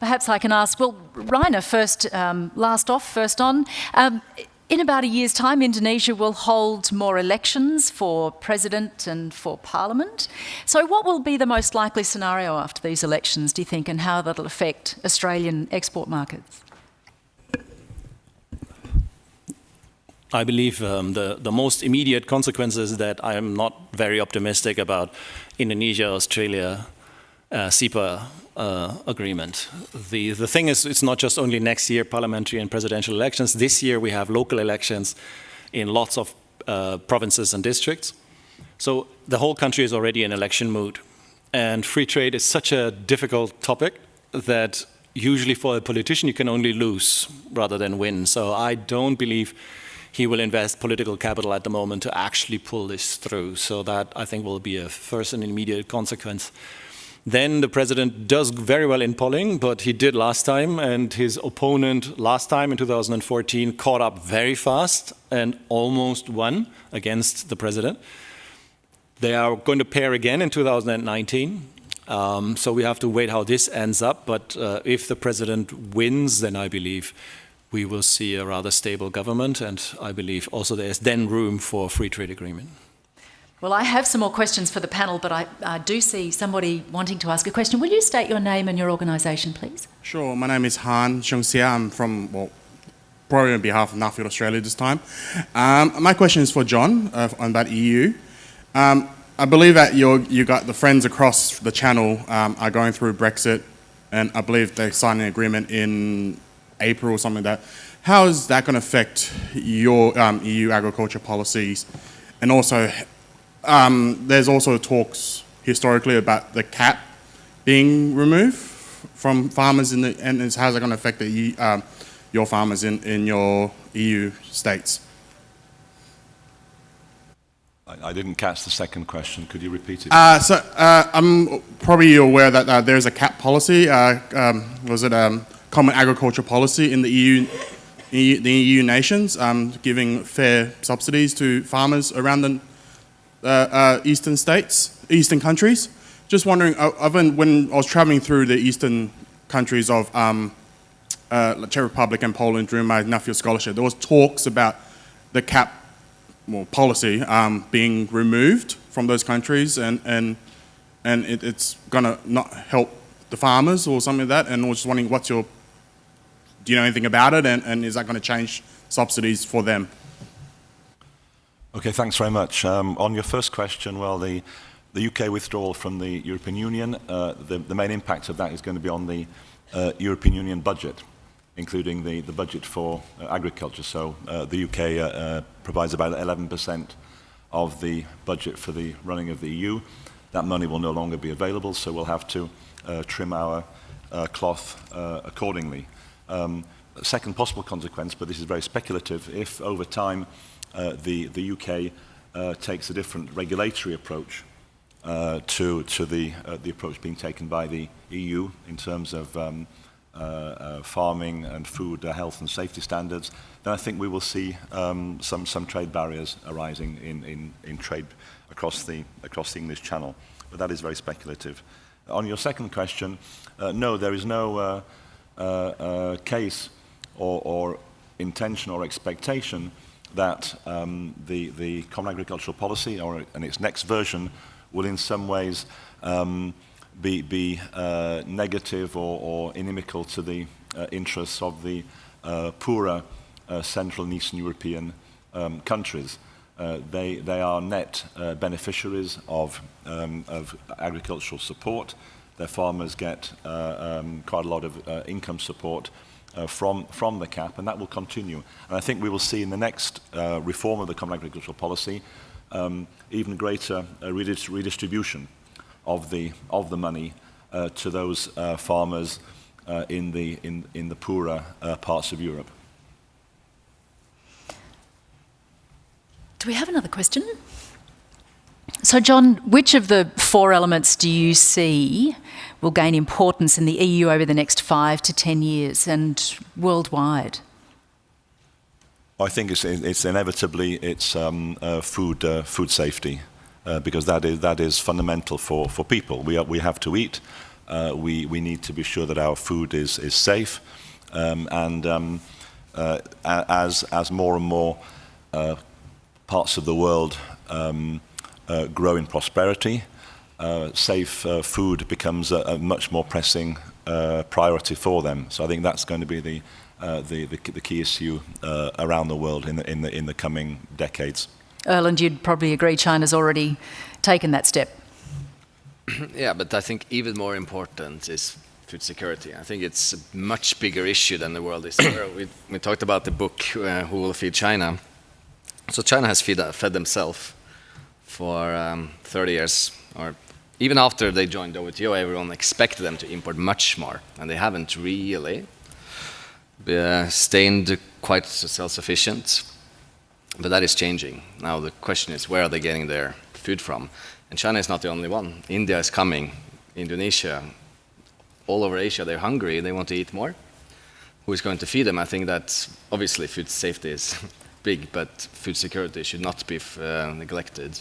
perhaps I can ask, well, Rainer, first, um, last off, first on. Um, in about a year's time, Indonesia will hold more elections for president and for parliament. So, what will be the most likely scenario after these elections, do you think, and how that'll affect Australian export markets? I believe um, the, the most immediate consequence is that I am not very optimistic about Indonesia, Australia, uh, CEPA uh, agreement. The, the thing is, it's not just only next year parliamentary and presidential elections. This year we have local elections in lots of uh, provinces and districts. So the whole country is already in election mood. And free trade is such a difficult topic that usually for a politician you can only lose rather than win. So I don't believe he will invest political capital at the moment to actually pull this through. So that I think will be a first and immediate consequence. Then the president does very well in polling, but he did last time, and his opponent last time in 2014 caught up very fast and almost won against the president. They are going to pair again in 2019. Um, so we have to wait how this ends up. But uh, if the president wins, then I believe we will see a rather stable government, and I believe also there is then room for a free trade agreement. Well, I have some more questions for the panel, but I, I do see somebody wanting to ask a question. Will you state your name and your organisation, please? Sure. My name is Han Xiongxia. I'm from, well, probably on behalf of Nuffield Australia this time. Um, my question is for John uh, on that EU. Um, I believe that you you got the friends across the channel um, are going through Brexit, and I believe they signed an agreement in April or something like that. How is that going to affect your um, EU agriculture policies? And also, um, there's also talks historically about the cap being removed from farmers in the, and how's it going to affect the, um, your farmers in, in your EU states? I, didn't catch the second question. Could you repeat it? Uh, so uh, I'm probably aware that uh, there's a cap policy. Uh, um, was it um, common agriculture policy in the EU, EU the EU nations, um, giving fair subsidies to farmers around the uh, uh, eastern states, eastern countries. Just wondering, been, when I was traveling through the eastern countries of um, uh, Czech Republic and Poland during my Nuffield scholarship, there was talks about the cap well, policy um, being removed from those countries and, and, and it, it's going to not help the farmers or something like that. And I was just wondering what's your, do you know anything about it and, and is that going to change subsidies for them? Okay, thanks very much. Um, on your first question, well, the, the UK withdrawal from the European Union, uh, the, the main impact of that is going to be on the uh, European Union budget, including the, the budget for uh, agriculture. So uh, the UK uh, uh, provides about 11% of the budget for the running of the EU. That money will no longer be available, so we'll have to trim our cloth accordingly. Um, second possible consequence, but this is very speculative, if over time uh, the, the UK uh, takes a different regulatory approach uh, to, to the, uh, the approach being taken by the EU in terms of um, uh, uh, farming and food uh, health and safety standards, then I think we will see um, some, some trade barriers arising in, in, in trade across the, across the English Channel. But that is very speculative. On your second question, uh, no, there is no uh, uh, uh, case or, or intention or expectation that um, the, the Common Agricultural Policy, or in its next version, will in some ways um, be, be uh, negative or, or inimical to the uh, interests of the uh, poorer uh, Central and Eastern European um, countries. Uh, they, they are net uh, beneficiaries of, um, of agricultural support. Their farmers get um, quite a lot of income support uh, from, from the cap, and that will continue. And I think we will see in the next uh, reform of the Common Agricultural Policy um, even greater uh, redistribution of the, of the money uh, to those uh, farmers uh, in, the, in, in the poorer uh, parts of Europe. Do we have another question? So, John, which of the four elements do you see will gain importance in the EU over the next five to ten years and worldwide? I think it's, it's inevitably it's um, uh, food uh, food safety uh, because that is that is fundamental for for people. We are, we have to eat. uh, we, we need to be sure that our food is, is safe. Um, and um, uh, as, as more and more uh, parts of the world um, uh, grow in prosperity, uh, safe uh, food becomes a, a, much more pressing priority for them. So I think that's going to be the, the, the, the, key issue around the world in the, in, the, in the coming decades. Erland, you'd probably agree China's already taken that step. yeah, but I think even more important is food security. I think it's a much bigger issue than the world is aware we, we, talked about the book, uh, Who Will Feed China? So China has feed, uh, fed themselves for um, 30 years, or even after they joined WTO, everyone expected them to import much more, and they haven't really uh, stayed quite self-sufficient. But that is changing. Now the question is, where are they getting their food from? And China is not the only one. India is coming, Indonesia, all over Asia, they're hungry, they want to eat more. Who is going to feed them? I think that obviously food safety is big, but food security should not be uh, neglected.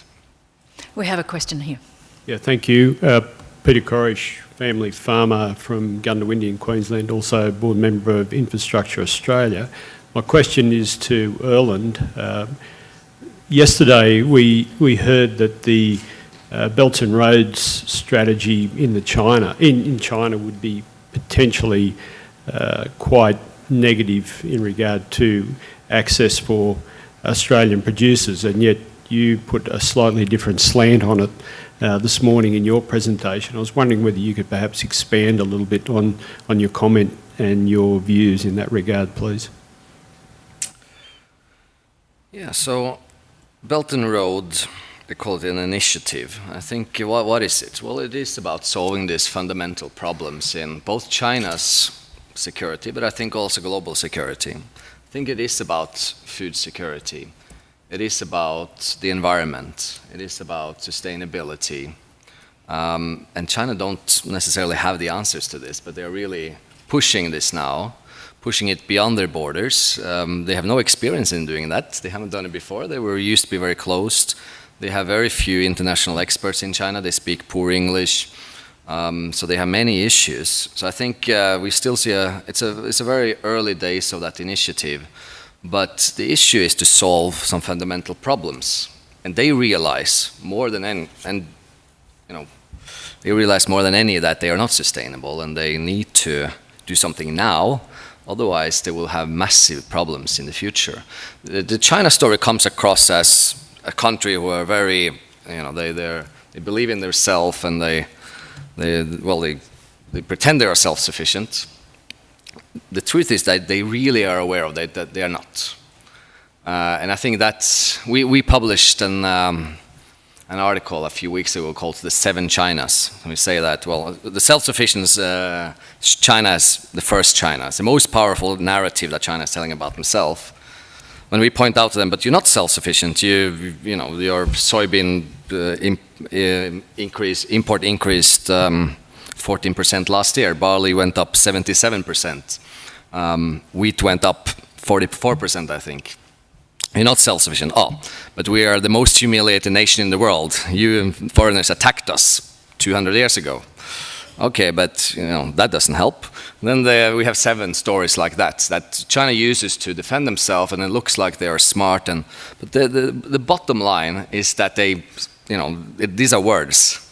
We have a question here. Yeah, thank you. Uh, Peter Corish, family farmer from Goondiwindi in Queensland, also board member of Infrastructure Australia. My question is to Erland. Uh, yesterday we, we heard that the uh, Belt and Roads strategy in the China in, in China would be potentially uh, quite negative in regard to access for Australian producers, and yet you put a slightly different slant on it uh, this morning in your presentation. I was wondering whether you could perhaps expand a little bit on, on your comment and your views in that regard, please. Yeah, so Belt and Road they call it an initiative. I think, what, what is it? Well, it is about solving these fundamental problems in both China's security, but I think also global security. I think it is about food security. It is about the environment. It is about sustainability. Um, and China don't necessarily have the answers to this, but they're really pushing this now, pushing it beyond their borders. Um, they have no experience in doing that. They haven't done it before. They were used to be very closed they have very few international experts in China. They speak poor English. Um, so they have many issues. So I think uh, we still see a it's, a, it's a very early days of that initiative. But the issue is to solve some fundamental problems. And they realize more than any, and you know, they realize more than any that they are not sustainable and they need to do something now Otherwise, they will have massive problems in the future. The, the China story comes across as a country who are very, you know, they they believe in themselves and they, they well, they, they pretend they are self-sufficient. The truth is that they really are aware of that, that they are not. Uh, and I think that we, we published an, um, an article a few weeks ago called The Seven Chinas. And we say that, well, the self-sufficiency, uh, China is the first China. It's the most powerful narrative that China is telling about themselves when we point out to them, but you're not self-sufficient. You, you know, your soybean uh, uh, increase, import increased 14% um, last year. Barley went up 77%. Um, wheat went up 44%, I think. You're not self-sufficient. Oh, but we are the most humiliated nation in the world. You foreigners attacked us 200 years ago. Okay, but you know that doesn't help. Then the, we have seven stories like that that China uses to defend themselves, and it looks like they are smart. And but the, the, the bottom line is that they, you know, it, these are words.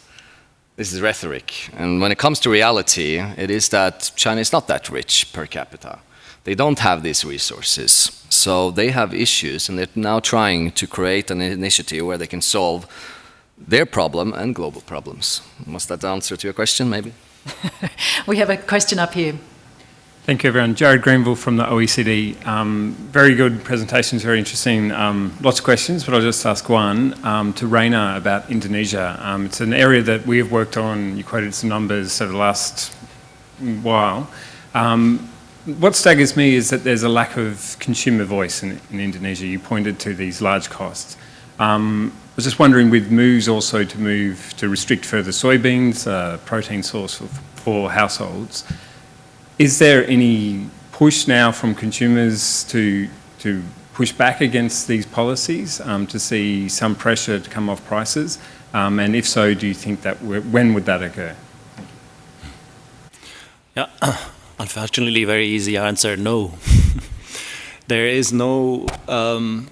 This is rhetoric, and when it comes to reality, it is that China is not that rich per capita. They don't have these resources, so they have issues, and they're now trying to create an initiative where they can solve their problem and global problems. Was that the answer to your question, maybe? we have a question up here. Thank you, everyone. Jared Greenville from the OECD. Um, very good presentations, very interesting. Um, lots of questions, but I'll just ask one um, to Rainer about Indonesia. Um, it's an area that we have worked on. You quoted some numbers over the last while. Um, what staggers me is that there's a lack of consumer voice in, in Indonesia. You pointed to these large costs. Um, was just wondering with moves also to move to restrict further soybeans, uh, protein source for, for households, is there any push now from consumers to, to push back against these policies um, to see some pressure to come off prices? Um, and if so, do you think that, when would that occur? Yeah, unfortunately, very easy answer, no. there is no um,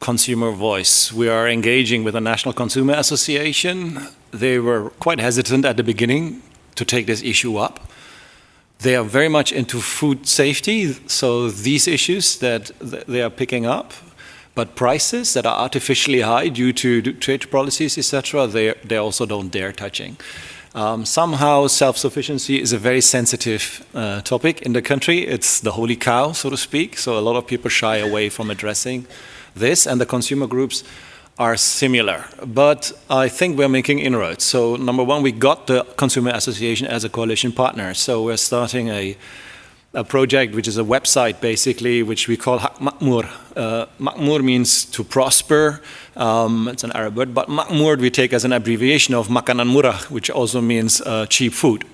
consumer voice. We are engaging with the National Consumer Association. They were quite hesitant at the beginning to take this issue up. They are very much into food safety, so these issues that they are picking up, but prices that are artificially high due to trade policies, etc., they, they also don't dare touching. Um, somehow self-sufficiency is a very sensitive uh, topic in the country. It's the holy cow, so to speak. So a lot of people shy away from addressing this, and the consumer groups are similar. But I think we're making inroads. So number one, we got the Consumer Association as a coalition partner. So we're starting a a project which is a website basically which we call Makmur. Uh, Makmur means to prosper, um, it's an Arab word, but Makmur we take as an abbreviation of Makanan Murah, which also means uh, cheap food.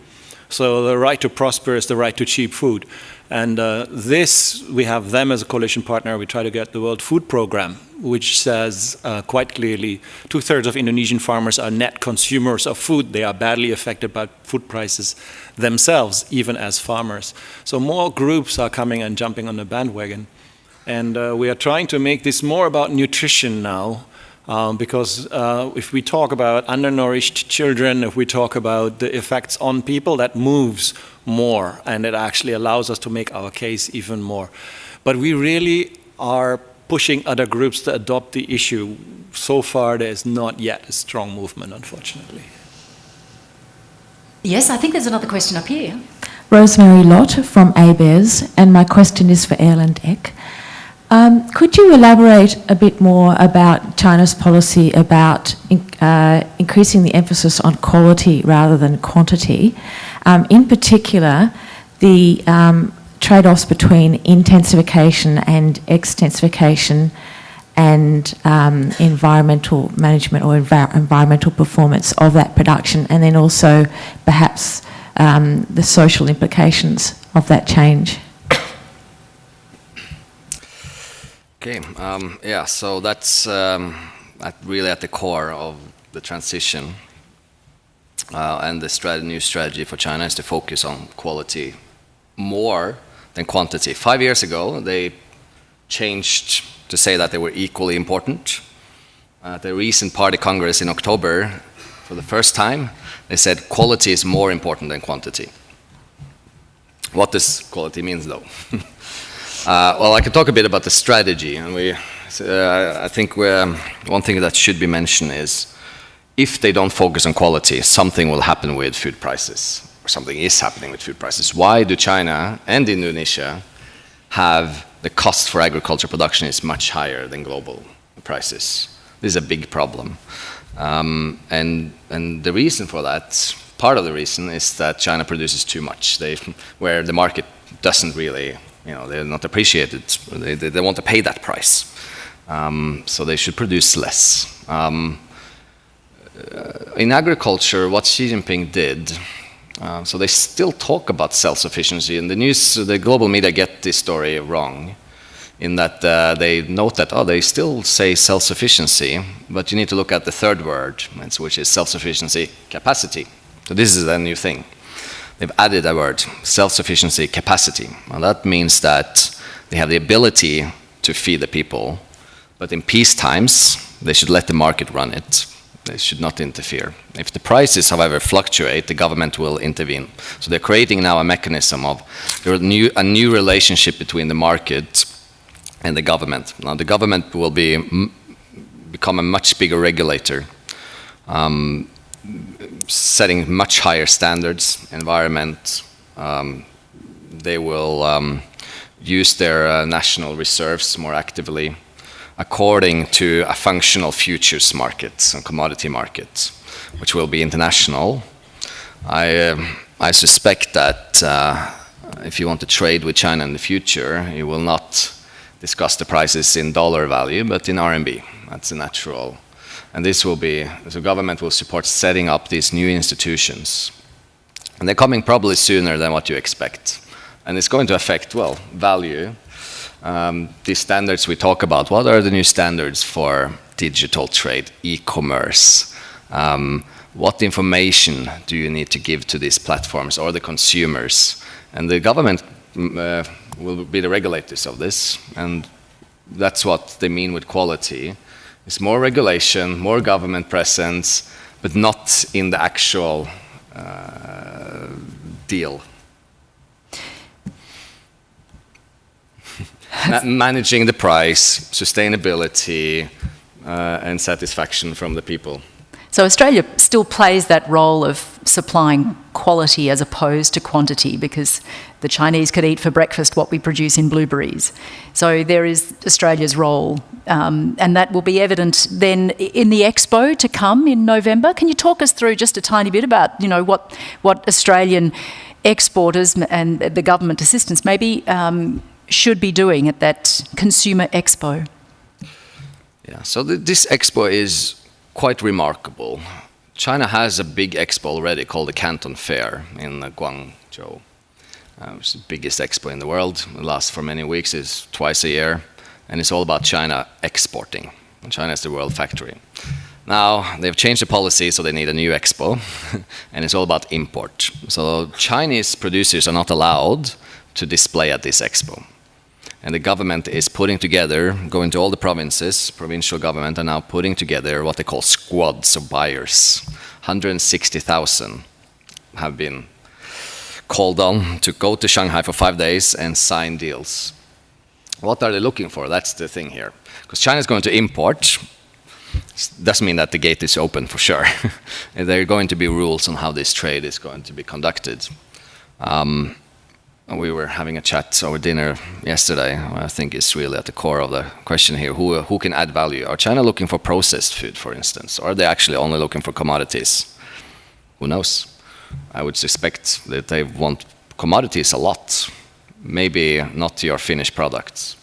So the right to prosper is the right to cheap food. And uh, this, we have them as a coalition partner. We try to get the World Food Programme, which says uh, quite clearly two-thirds of Indonesian farmers are net consumers of food. They are badly affected by food prices themselves, even as farmers. So more groups are coming and jumping on the bandwagon. And uh, we are trying to make this more about nutrition now, um, because uh, if we talk about undernourished children, if we talk about the effects on people, that moves more and it actually allows us to make our case even more. But we really are pushing other groups to adopt the issue. So far, there is not yet a strong movement, unfortunately. Yes, I think there's another question up here. Rosemary Lott from ABARES and my question is for Erland Eck. Um, could you elaborate a bit more about China's policy about in, uh, increasing the emphasis on quality rather than quantity? Um, in particular, the um, trade-offs between intensification and extensification and um, environmental management or env environmental performance of that production, and then also perhaps um, the social implications of that change. Okay, um, yeah, so that's um, at really at the core of the transition. Uh, and the strat new strategy for China is to focus on quality more than quantity. Five years ago, they changed to say that they were equally important. At the recent party congress in October, for the first time, they said quality is more important than quantity. What does quality mean, though? Uh, well, I can talk a bit about the strategy, and we, uh, I think one thing that should be mentioned is if they don't focus on quality, something will happen with food prices, or something is happening with food prices. Why do China and Indonesia have the cost for agriculture production is much higher than global prices? This is a big problem. Um, and, and the reason for that, part of the reason is that China produces too much, they, where the market doesn't really you know, they're not appreciated. They, they, they want to pay that price. Um, so they should produce less. Um, uh, in agriculture, what Xi Jinping did, uh, so they still talk about self-sufficiency. and the news, the global media get this story wrong in that uh, they note that, oh, they still say self-sufficiency, but you need to look at the third word, which is self-sufficiency capacity. So this is a new thing they've added a word, self-sufficiency capacity. And that means that they have the ability to feed the people, but in peace times, they should let the market run it. They should not interfere. If the prices, however, fluctuate, the government will intervene. So they're creating now a mechanism of a new, a new relationship between the market and the government. Now the government will be become a much bigger regulator. Um, setting much higher standards, environment. Um, they will um, use their uh, national reserves more actively according to a functional futures market and commodity market, which will be international. I, uh, I suspect that uh, if you want to trade with China in the future, you will not discuss the prices in dollar value, but in RMB. That's a natural and this will be, the government will support setting up these new institutions. And they're coming probably sooner than what you expect. And it's going to affect, well, value. Um, these standards we talk about, what are the new standards for digital trade, e-commerce? Um, what information do you need to give to these platforms or the consumers? And the government mm, uh, will be the regulators of this, and that's what they mean with quality. It's more regulation, more government presence, but not in the actual uh, deal. Ma managing the price, sustainability, uh, and satisfaction from the people. So Australia still plays that role of supplying quality as opposed to quantity because the Chinese could eat for breakfast what we produce in blueberries. So there is Australia's role, um, and that will be evident then in the expo to come in November. Can you talk us through just a tiny bit about you know what what Australian exporters and the government assistance maybe um, should be doing at that consumer expo? Yeah, so th this expo is quite remarkable. China has a big expo already called the Canton Fair in Guangzhou. Uh, it's the biggest expo in the world. It lasts for many weeks, it's twice a year, and it's all about China exporting. China is the world factory. Now, they've changed the policy, so they need a new expo, and it's all about import. So Chinese producers are not allowed to display at this expo. And the government is putting together, going to all the provinces, provincial government are now putting together what they call squads of buyers. 160,000 have been called on to go to Shanghai for five days and sign deals. What are they looking for? That's the thing here. Because China is going to import, doesn't mean that the gate is open for sure. there are going to be rules on how this trade is going to be conducted. Um, we were having a chat over dinner yesterday. I think it's really at the core of the question here. Who, who can add value? Are China looking for processed food, for instance? Or are they actually only looking for commodities? Who knows? I would suspect that they want commodities a lot. Maybe not your finished products.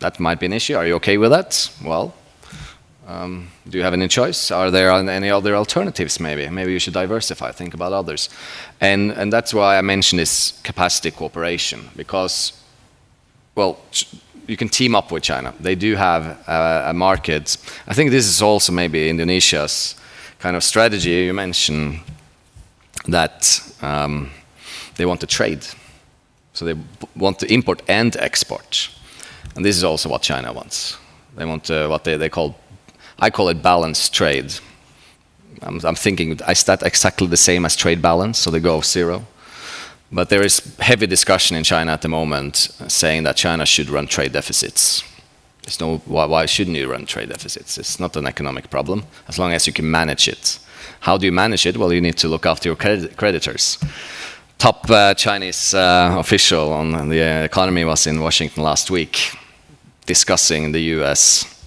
That might be an issue. Are you okay with that? Well, um, do you have any choice? Are there any other alternatives maybe? Maybe you should diversify, think about others. And, and that's why I mentioned this capacity cooperation, because, well, you can team up with China. They do have a, market. I think this is also maybe Indonesia's kind of strategy. You mentioned that um, they want to trade. So they want to import and export. And this is also what China wants. They want uh, what they, they call I call it balanced trade. I'm, I'm thinking, is that exactly the same as trade balance, so they go zero? But there is heavy discussion in China at the moment saying that China should run trade deficits. No, why, why shouldn't you run trade deficits? It's not an economic problem, as long as you can manage it. How do you manage it? Well, you need to look after your creditors. Top uh, Chinese uh, official on the economy was in Washington last week discussing the US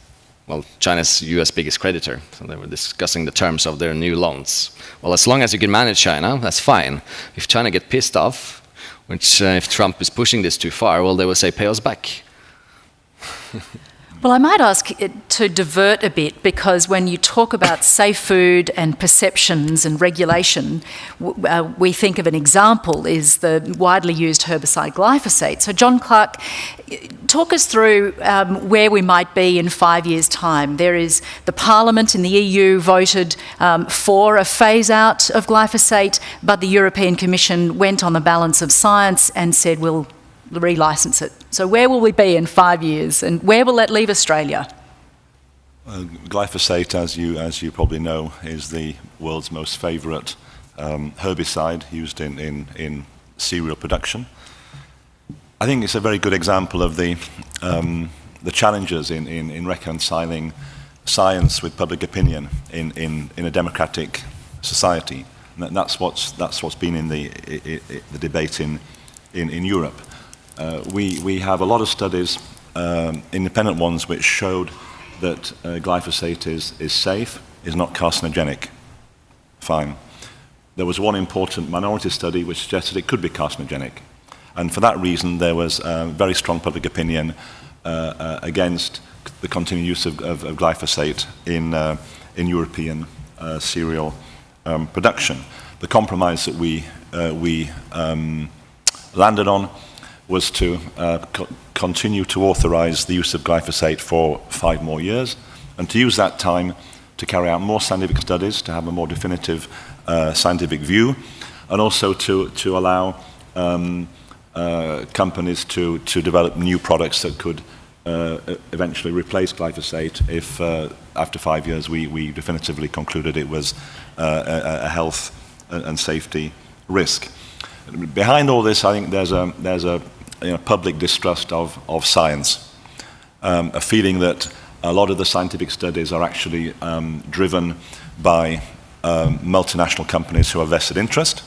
well, China's US biggest creditor. So they were discussing the terms of their new loans. Well, as long as you can manage China, that's fine. If China get pissed off, which uh, if Trump is pushing this too far, well, they will say, pay us back. Well, I might ask to divert a bit because when you talk about safe food and perceptions and regulation, uh, we think of an example is the widely used herbicide glyphosate. So, John Clark, talk us through um, where we might be in five years' time. There is the Parliament in the EU voted um, for a phase out of glyphosate, but the European Commission went on the balance of science and said we'll relicense it. So where will we be in five years and where will that leave Australia? Uh, glyphosate, as you, as you probably know, is the world's most favourite um, herbicide used in, in, in cereal production. I think it's a very good example of the, um, the challenges in, in, in reconciling science with public opinion in, in, in a democratic society. And that's what's, that's what's been in the, the debate in, in, in Europe. Uh, we, we have a lot of studies, um, independent ones, which showed that uh, glyphosate is, is safe, is not carcinogenic. Fine. There was one important minority study which suggested it could be carcinogenic. And for that reason, there was very strong public opinion uh, uh, against the continued use of, of, of glyphosate in, uh, in European cereal um, production. The compromise that we, we um, landed on was to uh, co continue to authorize the use of glyphosate for five more years and to use that time to carry out more scientific studies, to have a more definitive uh, scientific view, and also to, to allow um, uh, companies to, to develop new products that could uh, eventually replace glyphosate if uh, after five years we, we definitively concluded it was uh, a, a health and safety risk. Behind all this, I think there's a, there's a you know, public distrust of, of science, um, a feeling that a lot of the scientific studies are actually um, driven by um, multinational companies who have vested interest.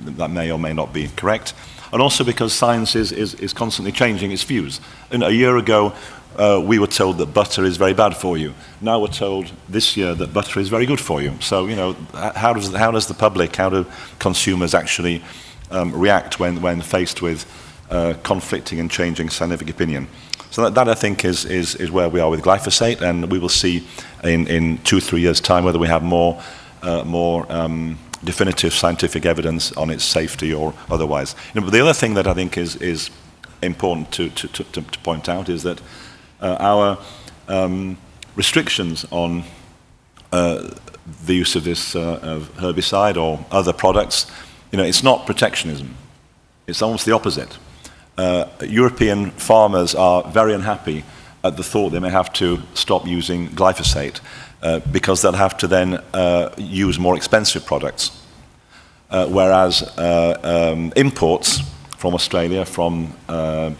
That may or may not be correct. And also because science is, is, is constantly changing its views. And a year ago, uh, we were told that butter is very bad for you. Now we're told this year that butter is very good for you. So, you know, how does, how does the public, how do consumers actually um, react when, when faced with uh, conflicting and changing scientific opinion? So that, that I think is, is, is where we are with glyphosate, and we will see in, in two, three years' time whether we have more, uh, more um, definitive scientific evidence on its safety or otherwise. You know, but the other thing that I think is, is important to, to, to, to point out is that uh, our um, restrictions on uh, the use of this uh, of herbicide or other products, you know, it's not protectionism. It's almost the opposite. Uh, European farmers are very unhappy at the thought they may have to stop using glyphosate uh, because they'll have to then uh, use more expensive products. Uh, whereas uh, um, imports from Australia, from uh,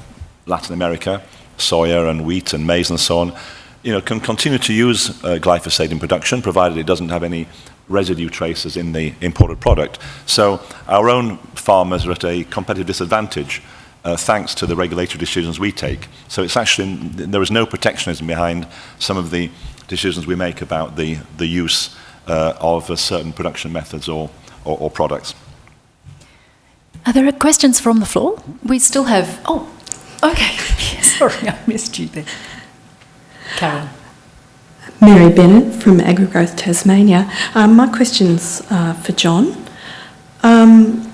Latin America, soya and wheat and maize and so on, you know, can continue to use glyphosate in production, provided it doesn't have any residue traces in the imported product. So our own farmers are at a competitive disadvantage uh, thanks to the regulatory decisions we take. So it's actually, there is no protectionism behind some of the decisions we make about the, the use uh, of uh, certain production methods or, or, or products. Are there questions from the floor? We still have, oh, okay. Sorry, I missed you there. Karen. Mary Bennett from AgriGrowth Tasmania. Um, my question's uh, for John. Um,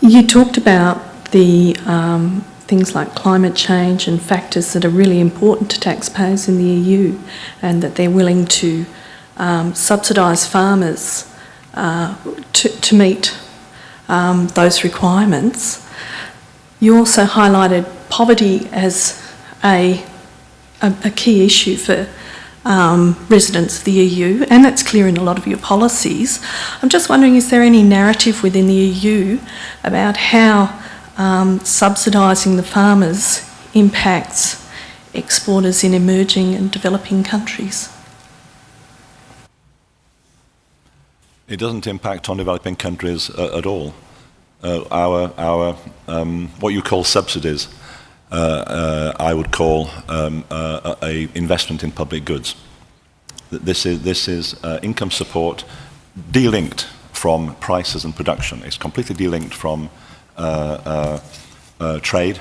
you talked about the um, things like climate change and factors that are really important to taxpayers in the EU and that they're willing to um, subsidise farmers uh, to, to, meet um, those requirements. You also highlighted poverty as a, a, a key issue for um, residents of the EU, and that's clear in a lot of your policies. I'm just wondering, is there any narrative within the EU about how um, subsidising the farmers impacts exporters in emerging and developing countries? It doesn't impact on developing countries uh, at all. Uh, our, our um, what you call subsidies, uh, uh I would call um, uh, a investment in public goods. This is, this is uh, income support delinked from prices and production. It's completely delinked from trade,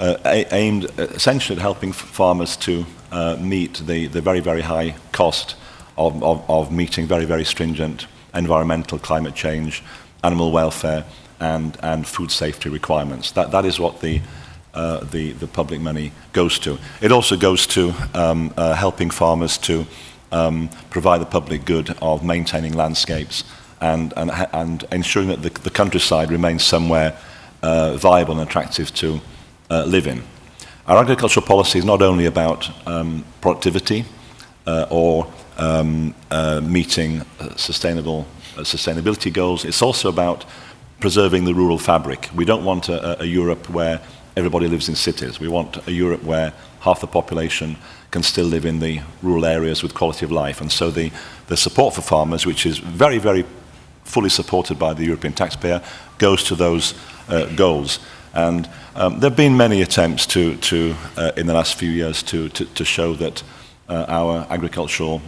aimed essentially at helping farmers to meet the, the very, very high cost of, of, of meeting very, very stringent environmental, climate change, animal welfare, and, and food safety requirements. That, that is what the, uh, the, the public money goes to. It also goes to um, uh, helping farmers to um, provide the public good of maintaining landscapes and, and, and ensuring that the, the countryside remains somewhere uh, viable and attractive to uh, live in. Our agricultural policy is not only about um, productivity uh, or um, uh, meeting uh, sustainable uh, sustainability goals, it's also about preserving the rural fabric. We don't want a, a Europe where everybody lives in cities. We want a Europe where half the population can still live in the rural areas with quality of life. And so the, the support for farmers, which is very, very fully supported by the European taxpayer, goes to those uh, goals. And um, there have been many attempts to, to uh, in the last few years to, to, to show that uh, our agricultural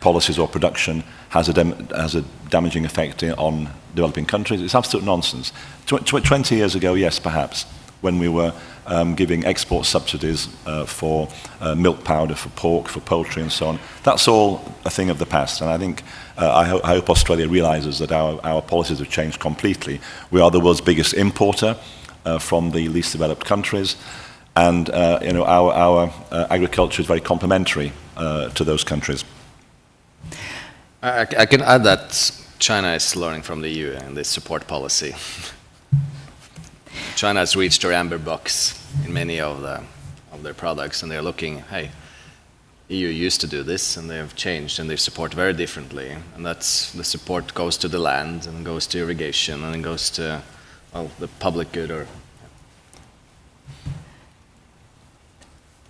policies or production has a, has a damaging effect on developing countries. It's absolute nonsense. Tw tw 20 years ago, yes, perhaps, when we were um, giving export subsidies uh, for uh, milk powder, for pork, for poultry and so on. That's all a thing of the past. And I think, uh, I, ho I, hope Australia realizes that our, our policies have changed completely. We are the world's biggest importer uh, from the least developed countries. And uh, you know, our, our uh, agriculture is very complementary to those countries. I, I can add that China is learning from the EU and this support policy. China has reached their amber box in many of the of their products, and they're looking, hey, EU used to do this, and they have changed, and they support very differently. And that's the support goes to the land, and goes to irrigation, and it goes to well, the public good or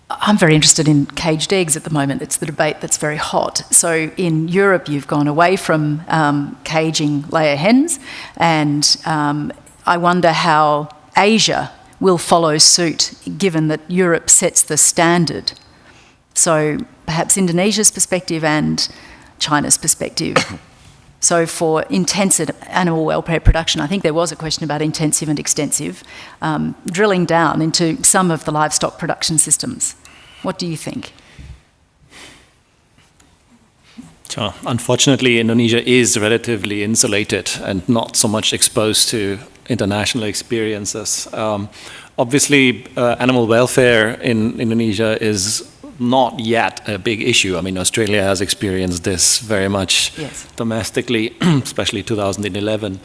I'm very interested in caged eggs at the moment. It's the debate that's very hot. So in Europe, you've gone away from um, caging layer hens, and um, I wonder how Asia will follow suit, given that Europe sets the standard. So perhaps Indonesia's perspective and China's perspective. So for intensive animal welfare production, I think there was a question about intensive and extensive, um, drilling down into some of the livestock production systems. What do you think? Unfortunately, Indonesia is relatively insulated and not so much exposed to international experiences. Um, obviously, uh, animal welfare in Indonesia is not yet a big issue. I mean, Australia has experienced this very much Yes. domestically, especially 2011.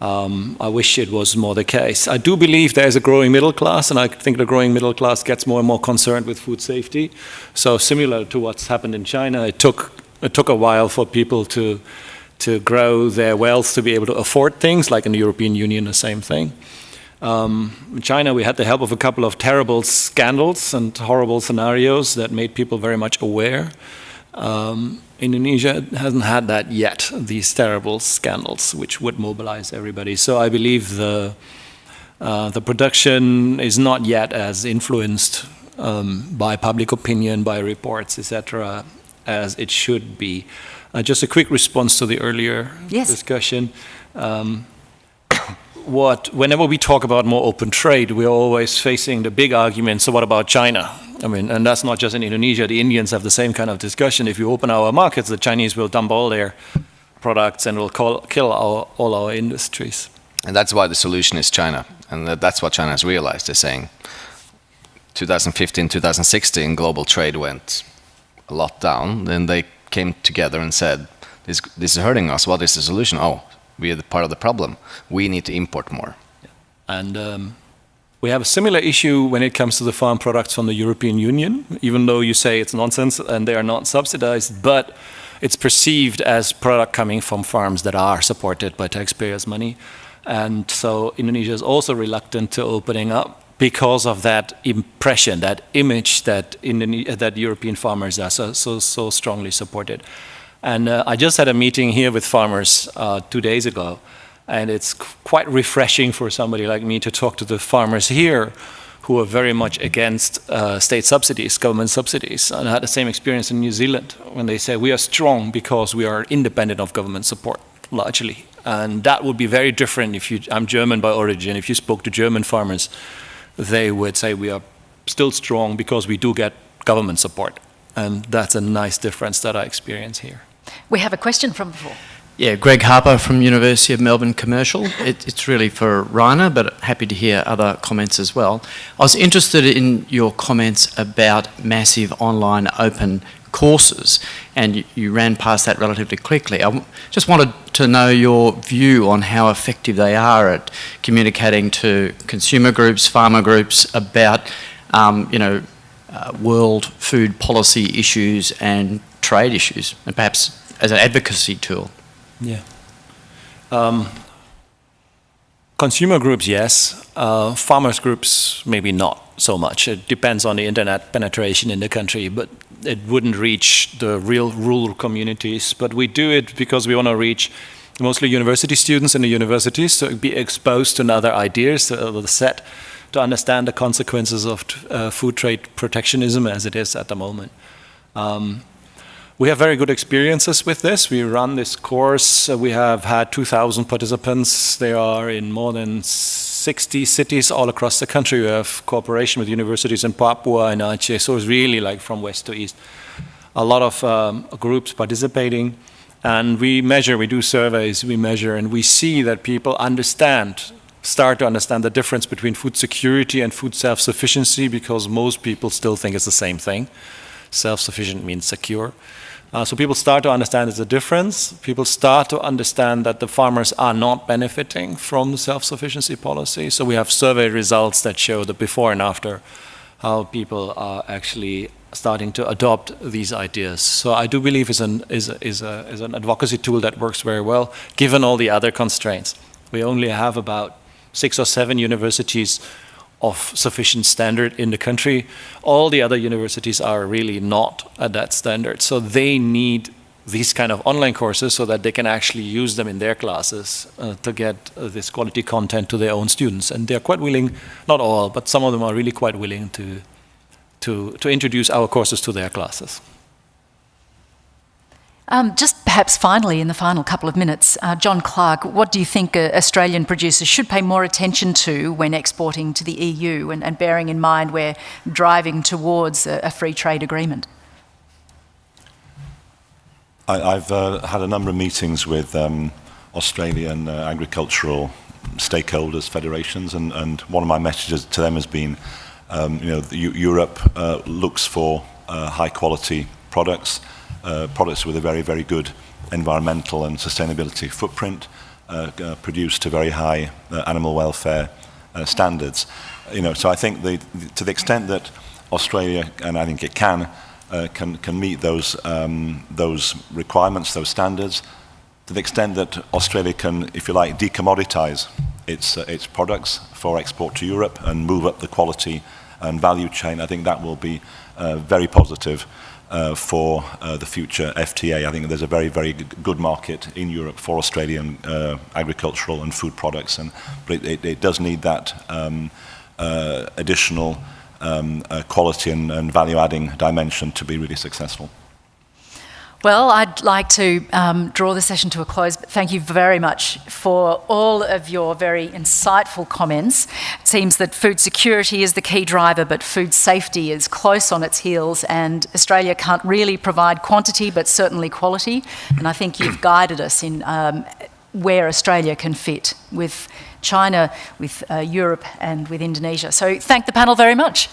Um, I wish it was more the case. I do believe there's a growing middle class, and I think the growing middle class gets more and more concerned with food safety. So similar to what's happened in China, it took it took a while for people to to grow their wealth to be able to afford things, like in the European Union, the same thing. Um, in China, we had the help of a couple of terrible scandals and horrible scenarios that made people very much aware. Um, Indonesia hasn't had that yet, these terrible scandals, which would mobilize everybody. So I believe the, uh, the production is not yet as influenced um, by public opinion, by reports, etc., as it should be. Uh, just a quick response to the earlier Yes. discussion. Um, what whenever we talk about more open trade, we're always facing the big argument. So what about China? I mean, and that's not just in Indonesia. The Indians have the same kind of discussion. If you open our markets, the Chinese will dump all their products and will call, kill our, all our industries. And that's why the solution is China. And that's what China has realized. They're saying 2015, 2016, global trade went a lot down. Then they came together and said, this, this is hurting us. What is the solution? Oh, we are part of the problem. We need to import more. And um, we have a similar issue when it comes to the farm products from the European Union, even though you say it's nonsense and they are not subsidized, but it's perceived as product coming from farms that are supported by taxpayers' money. And so Indonesia is also reluctant to opening up because of that impression, that image that, that European farmers are so, so, so strongly supported. And uh, I just had a meeting here with farmers uh, two days ago, and it's quite refreshing for somebody like me to talk to the farmers here who are very much against uh, state subsidies, government subsidies. And I had the same experience in New Zealand when they say we are strong because we are independent of government support, largely. And that would be very different if you, I'm German by origin, if you spoke to German farmers, they would say we are still strong because we do get government support. And that's a nice difference that I experience here. We have a question from floor. Yeah, Greg Harper from University of Melbourne Commercial. It, it's really for Rainer, but happy to hear other comments as well. I was interested in your comments about massive online open courses, and you, you ran past that relatively quickly. I just wanted to know your view on how effective they are at communicating to consumer groups, farmer groups about, um, you know, uh, world food policy issues and trade issues, and perhaps as an advocacy tool. Yeah. Um, consumer groups, yes. Uh, farmers groups, maybe not so much. It depends on the internet penetration in the country, but it wouldn't reach the real rural communities. But we do it because we want to reach mostly university students in the universities to be exposed to other ideas, to set, to understand the consequences of uh, food trade protectionism as it is at the moment. Um, we have very good experiences with this. We run this course. Uh, we have had 2,000 participants. They are in more than 60 cities all across the country. We have cooperation with universities in Papua and Aceh, so it's really like from west to east. A lot of um, groups participating, and we measure, we do surveys, we measure, and we see that people understand, start to understand the difference between food security and food self-sufficiency because most people still think it's the same thing. Self-sufficient means secure. Uh, so people start to understand there's a difference. People start to understand that the farmers are not benefiting from the self-sufficiency policy. So we have survey results that show the before and after how people are actually starting to adopt these ideas. So I do believe is an, is, a, is, a, is an advocacy tool that works very well, given all the other constraints. We only have about six or seven universities of sufficient standard in the country. All the other universities are really not at that standard. So they need these kind of online courses so that they can actually use them in their classes uh, to get uh, this quality content to their own students. And they're quite willing, not all, but some of them are really quite willing to, to, to introduce our courses to their classes. Um, just perhaps finally, in the final couple of minutes, uh, John Clark, what do you think uh, Australian producers should pay more attention to when exporting to the EU and, and bearing in mind we're driving towards a, a free trade agreement? I, have uh, had a number of meetings with um, Australian uh, agricultural stakeholders, federations, and, and, one of my messages to them has been, um, you know, Europe uh, looks for uh, high quality products, uh, products with a very, very good environmental and sustainability footprint, uh, uh, produced to very high uh, animal welfare uh, standards. You know, so I think the, to the extent that Australia, and I think it can, uh, can, can meet those, um, those requirements, those standards, to the extent that Australia can, if you like, decommoditize its, uh, its products for export to Europe and move up the quality and value chain, I think that will be uh, very positive uh, for uh, the future FTA. I think there's a very, very good market in Europe for Australian uh, agricultural and food products, and but it, it, does need that um, uh, additional um, uh, quality and, and value-adding dimension to be really successful. Well, I'd like to um, draw the session to a close, but thank you very much for all of your very insightful comments. It seems that food security is the key driver, but food safety is close on its heels, and Australia can't really provide quantity, but certainly quality. And I think you've guided us in um, where Australia can fit with China, with uh, Europe, and with Indonesia. So thank the panel very much.